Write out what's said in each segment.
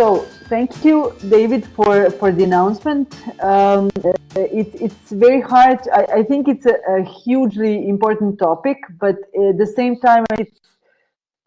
So thank you, David, for, for the announcement. Um, it, it's very hard. I, I think it's a, a, hugely important topic, but at the same time, it's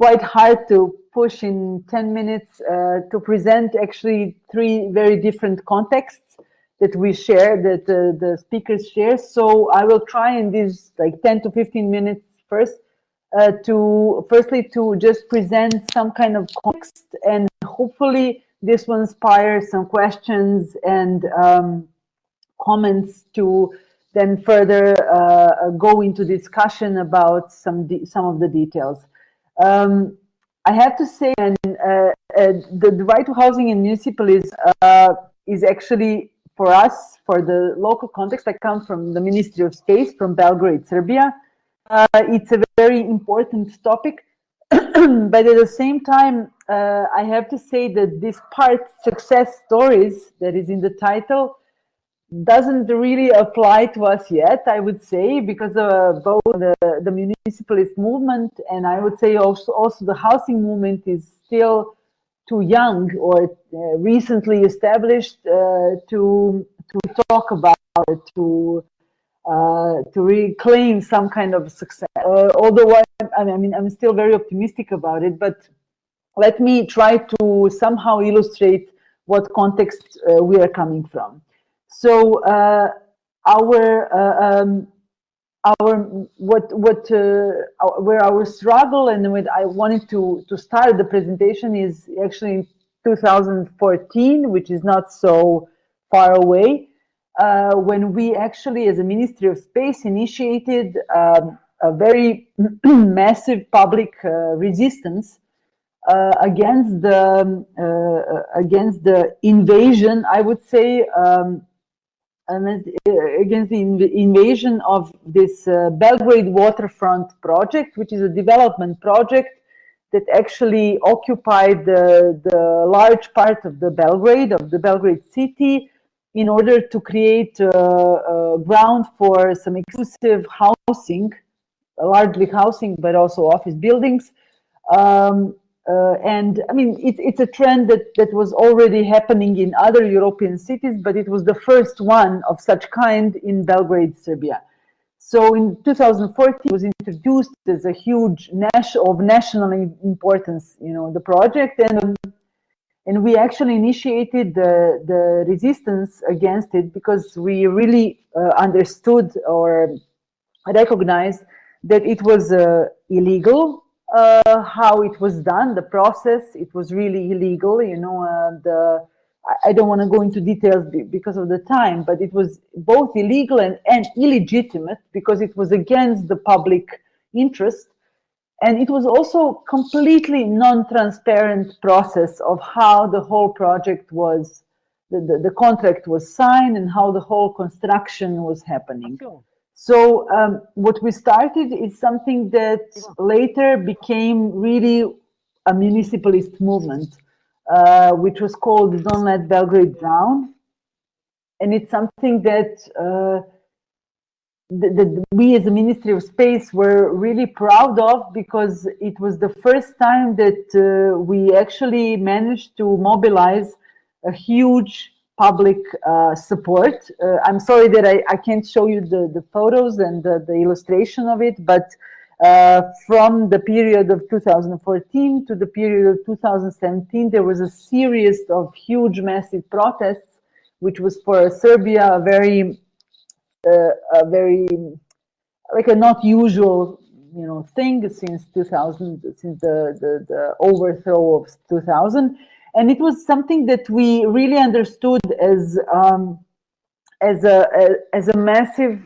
quite hard to push in 10 minutes uh, to present actually three very different contexts that we share, that uh, the speakers share. So I will try in these like 10 to 15 minutes first uh, to firstly to just present some kind of context and hopefully this will inspire some questions and um, comments to then further uh, go into discussion about some some of the details. Um, I have to say, and uh, uh, the, the, right to housing in municipal is uh, is actually for us for the local context. I come from the Ministry of Space from Belgrade, Serbia. Uh, it's a very important topic, but at the same time, uh, I have to say that this part, success stories, that is in the title, doesn't really apply to us yet, I would say, because uh, both the, the municipalist movement and I would say also, also the housing movement is still too young or uh, recently established uh, to to talk about it, to uh, to reclaim some kind of success. Uh, although I, I, mean, I'm still very optimistic about it, but let me try to somehow illustrate what context uh, we are coming from. So uh, our uh, um, our what what uh, where our struggle and what I wanted to to start the presentation is actually in 2014, which is not so far away uh, when we actually, as a Ministry of Space, initiated um, a very massive public uh, resistance uh, against the um, uh, against the invasion. I would say um, against the inv invasion of this uh, Belgrade waterfront project, which is a development project that actually occupied the, the large part of the Belgrade, of the Belgrade city, in order to create a, a ground for some exclusive housing, largely housing, but also office buildings. Um, uh, and I mean, it, it's a trend that, that was already happening in other European cities, but it was the first one of such kind in Belgrade, Serbia. So in 2014, it was introduced as a huge national of national importance, you know, the project, and um, and we actually initiated the, the resistance against it because we really uh, understood or recognized that it was uh, illegal uh, how it was done, the process, it was really illegal, you know, uh, the, I don't want to go into details because of the time, but it was both illegal and, and illegitimate because it was against the public interest. And it was also completely non-transparent process of how the whole project was, the, the, the, contract was signed and how the whole construction was happening. So um, what we started is something that later became really a municipalist movement, uh, which was called Don't Let Belgrade Drown. And it's something that uh, that we as a Ministry of Space were really proud of because it was the first time that uh, we actually managed to mobilize a huge public uh, support. Uh, I'm sorry that I, I can't show you the, the photos and the, the illustration of it, but uh, from the period of 2014 to the period of 2017, there was a series of huge, massive protests, which was for Serbia a very a very like a not usual you know thing since 2000 since the, the, the overthrow of 2000 and it was something that we really understood as um, as a, as a massive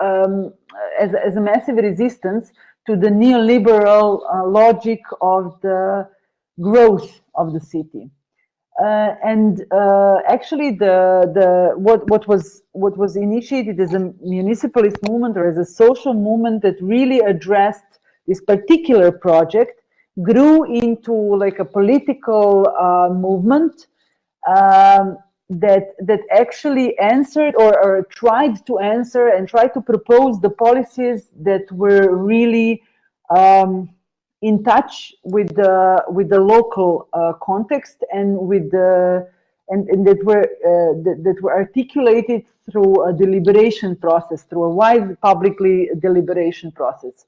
um, as, as a massive resistance to the neoliberal uh, logic of the growth of the city. Uh, and uh, actually, the the what what was what was initiated as a municipalist movement or as a social movement that really addressed this particular project grew into like a political uh, movement um, that that actually answered or, or tried to answer and tried to propose the policies that were really um, in touch with the with the local uh, context and with the and, and that were uh, that, that, were articulated through a deliberation process, through a wide publicly deliberation process.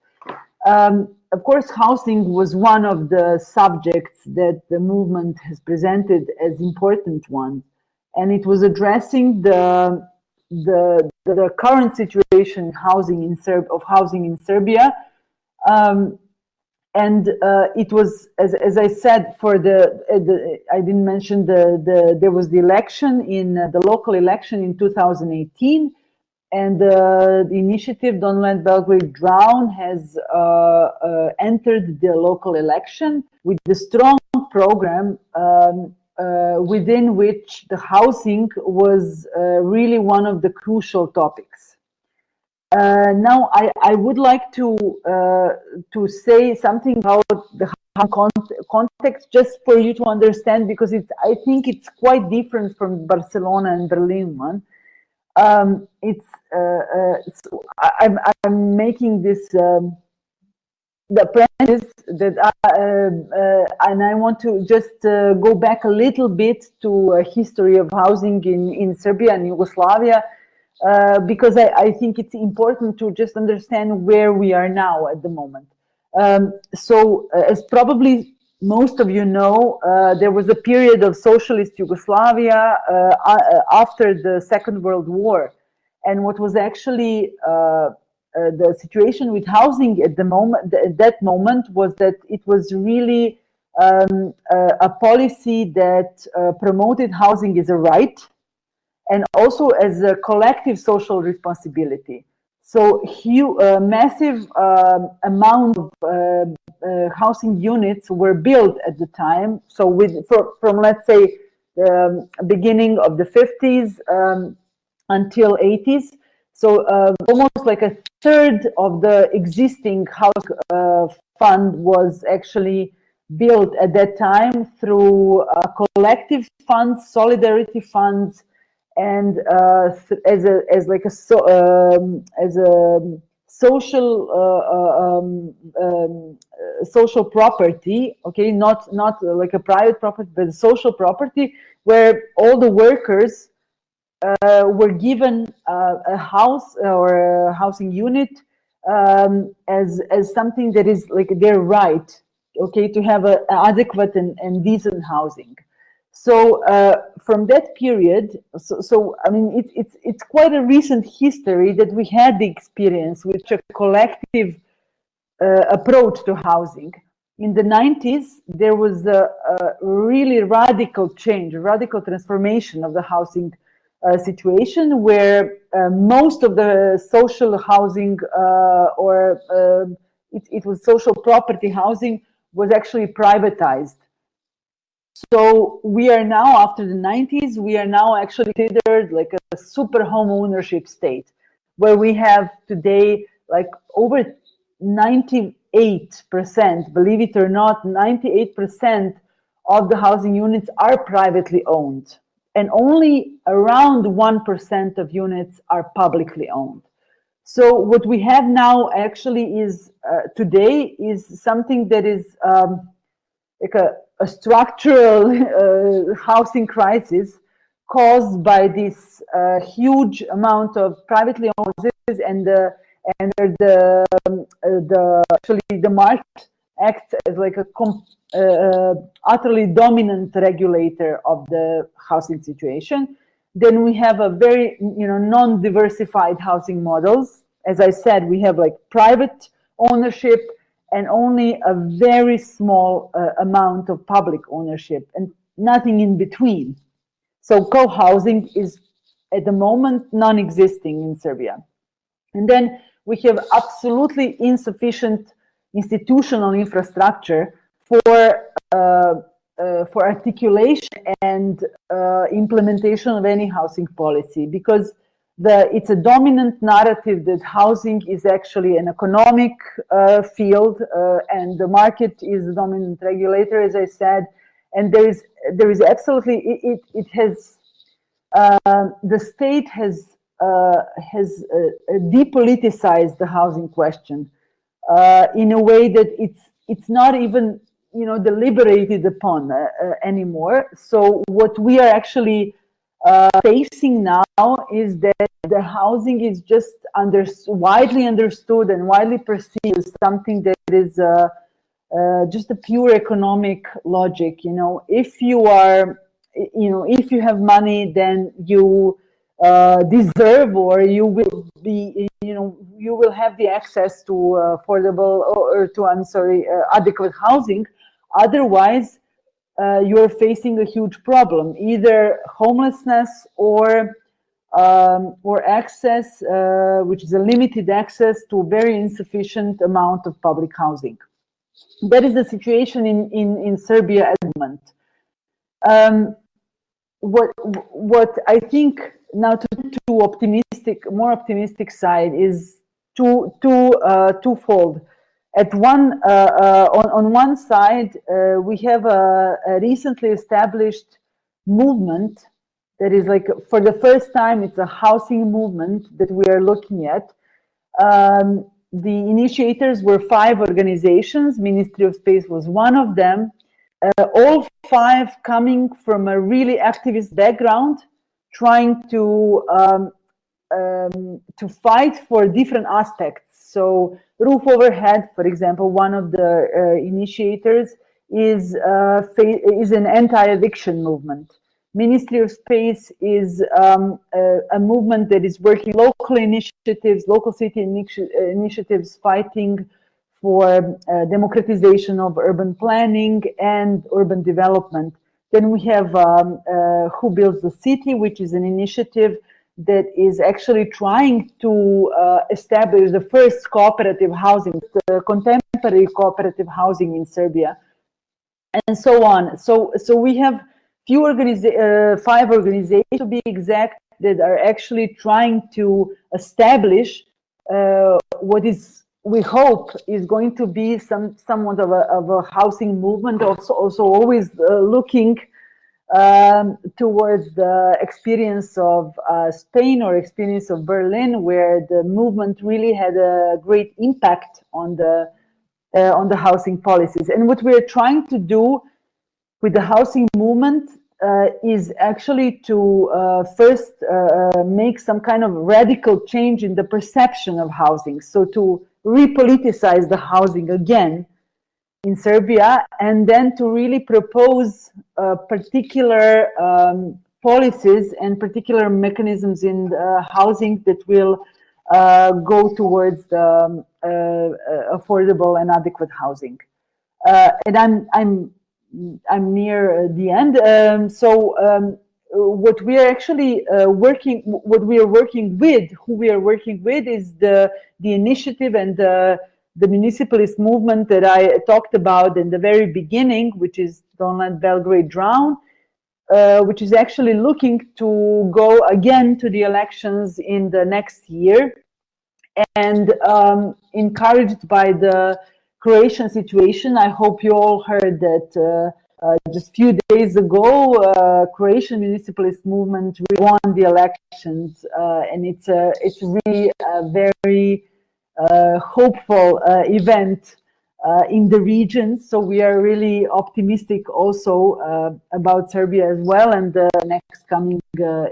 Um, of course, housing was one of the subjects that the movement has presented as important one, and it was addressing the the, the current situation housing in Serb of housing in Serbia. Um, and uh, it was, as, as I said, for the, uh, the, I didn't mention the, the there was the election in uh, the local election in 2018, and uh, the initiative Don't Let Belgrade Drown has uh, uh, entered the local election with the strong program um, uh, within which the housing was uh, really one of the crucial topics. Uh, now, I, I would like to to say something about the context just for you to understand because it's I think it's quite different from Barcelona and Berlin one. Um, it's, uh, uh, I'm, I'm making this um, the apprentice that I, uh, uh, and I want to just uh, go back a little bit to a history of housing in, in Serbia and Yugoslavia, uh, because I, I, think it's important to just understand where we are now at the moment. Um, so uh, as probably most of you know, uh, there was a period of socialist Yugoslavia after the Second World War. And what was actually uh, the situation with housing at the moment, at that moment was that it was really um, uh, a policy that uh, promoted housing as a right and also as a collective social responsibility. So huge, uh, massive um, amount of uh, uh, housing units were built at the time. So with for, from let's say the um, beginning of the 50s um, until 80s, so uh, almost like a third of the existing house uh, fund was actually built at that time through uh, collective funds, solidarity funds, and uh, as a as like a so, um, as a social uh, uh, um, um, social property. Okay, not not like a private property, but social property where all the workers uh, were given uh, a house or a housing unit um, as as something that is like their right, okay, to have a, adequate and, and decent housing. So uh, from that period, so, so I mean, it, it's it's quite a recent history that we had the experience with a collective uh, approach to housing. In the 90s, there was a, a really radical change, a radical transformation of the housing uh, situation where uh, most of the social housing uh, or um, it, it, was social property housing was actually privatized. So we are now, after the 90s, we are now actually considered like a super home ownership state, where we have today like over 98%, believe it or not, 98% of the housing units are privately owned and only around 1% of units are publicly owned. So what we have now actually is uh, today is something that is um, like a, a structural uh, housing crisis caused by this uh, huge amount of privately owned houses and the and the the actually the market acts as like a uh, uh, utterly dominant regulator of the housing situation. Then we have a very, you know, non-diversified housing models. As I said, we have like private ownership and only a very small uh, amount of public ownership and nothing in between. So co-housing is at the moment non-existing in Serbia. And then we have absolutely insufficient institutional infrastructure for uh, uh, for articulation and uh, implementation of any housing policy because the, it's a dominant narrative that housing is actually an economic uh, field uh, and the market is the dominant regulator, as I said, and there is there is absolutely it it, has uh, the state has has depoliticized the housing question in a way that it's it's not even you know deliberated upon uh, uh, anymore. So what we are actually uh, facing now is that the housing is just under, widely understood and widely perceived as something that is uh, uh, just a pure economic logic. You know, if you are, you know, if you have money, then you uh, deserve or you will be, you know, you will have the access to affordable or, or to, I'm sorry, uh, adequate housing. Otherwise, uh, you're facing a huge problem, either homelessness or um, or access, uh, which is a limited access to a very insufficient amount of public housing. That is the situation in, in, in Serbia at the moment. Um, what, what I think now to, to optimistic, more optimistic side is two, two, uh, twofold at one uh, uh, on, on one side uh, we have a, a, recently established movement that is like for the first time it's a housing movement that we are looking at. Um, the initiators were five organizations. Ministry of space was one of them. Uh, all five coming from a really activist background trying to um, um, to fight for different aspects. So roof overhead, for example, one of the uh, initiators is, uh, is an anti-eviction movement. Ministry of Space is um, a, a, movement that is working local initiatives, local city initi initiatives fighting for uh, democratization of urban planning and urban development. Then we have um, uh, Who Builds the City, which is an initiative that is actually trying to uh, establish the first cooperative housing, the contemporary cooperative housing in Serbia, and so on. So, so we have few organiza uh, five organizations to be exact that are actually trying to establish uh, what is we hope is going to be some somewhat of a, of a housing movement also also always uh, looking um, towards the experience of uh, Spain or experience of Berlin, where the movement really had a great impact on the uh, on the housing policies. And what we're trying to do with the housing movement uh, is actually to uh, first uh, uh, make some kind of radical change in the perception of housing. So to repoliticize the housing again in Serbia, and then to really propose uh, particular um, policies and particular mechanisms in housing that will uh, go towards the um, uh, uh, affordable and adequate housing. And I'm I'm I'm near the end. Um, so um, what we are actually uh, working, what we are working with, who we are working with, is the the initiative and the the municipalist movement that I talked about in the very beginning, which is Don't Let Belgrade Drown, uh, which is actually looking to go again to the elections in the next year and um, encouraged by the Croatian situation. I hope you all heard that uh, uh, just a few days ago, uh, Croatian municipalist movement won the elections, uh, and it's a it's really a very hopeful uh, event uh, in the region. So we are really optimistic also about Serbia as well and the next coming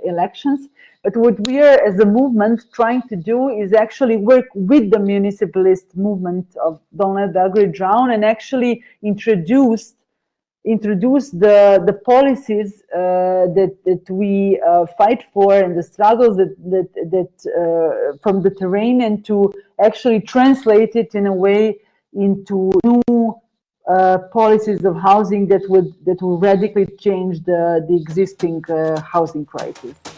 elections. But what we are as a movement trying to do is actually work with the municipalist movement of Don't Belgrade Drown and actually introduce introduce the the policies uh, that that we uh, fight for and the struggles that that that uh, from the terrain and to actually translate it in a way into new uh, policies of housing that would that will radically change the the existing uh, housing crisis.